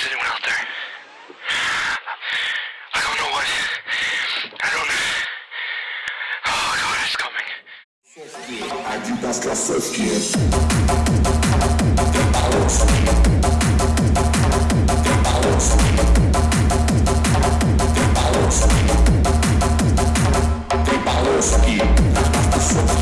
there's anyone out there. I don't know what. I don't. Oh God, it's coming. Adidas klasówki. Tem balão